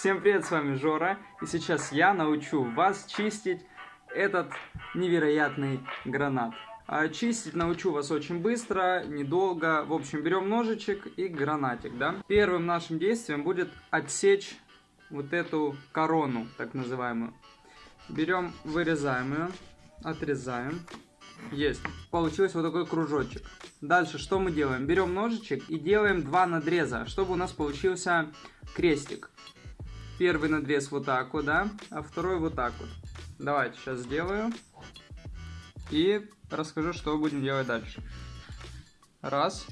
Всем привет, с вами Жора, и сейчас я научу вас чистить этот невероятный гранат. А чистить научу вас очень быстро, недолго. В общем, берем ножичек и гранатик, да. Первым нашим действием будет отсечь вот эту корону, так называемую. Берем, вырезаем ее, отрезаем. Есть. Получился вот такой кружочек. Дальше что мы делаем? Берем ножичек и делаем два надреза, чтобы у нас получился крестик. Первый надрез вот так вот, да, а второй вот так вот. Давайте сейчас сделаю. И расскажу, что будем делать дальше. Раз.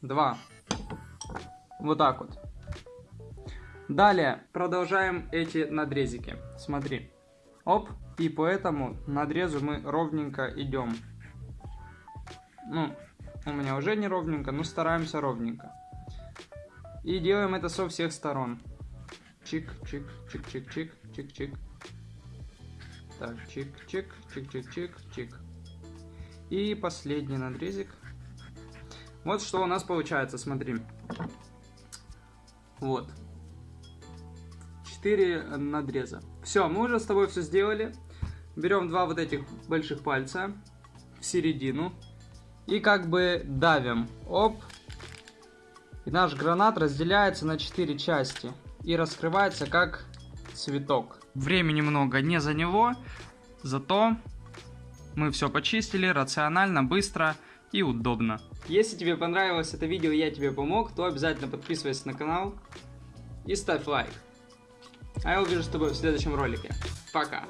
Два. Вот так вот. Далее продолжаем эти надрезики. Смотри. Оп. И по этому надрезу мы ровненько идем. Ну, у меня уже не ровненько, но стараемся ровненько. И делаем это со всех сторон. Чик, чик, чик, чик, чик, чик, чик. Так, чик, чик, чик, чик, чик, чик. И последний надрезик. Вот что у нас получается, смотри. Вот. Четыре надреза. Все, мы уже с тобой все сделали. Берем два вот этих больших пальца в середину. И как бы давим. Оп, и наш гранат разделяется на 4 части и раскрывается как цветок. Времени много не за него, зато мы все почистили рационально, быстро и удобно. Если тебе понравилось это видео и я тебе помог, то обязательно подписывайся на канал и ставь лайк. А я увижу с тобой в следующем ролике. Пока.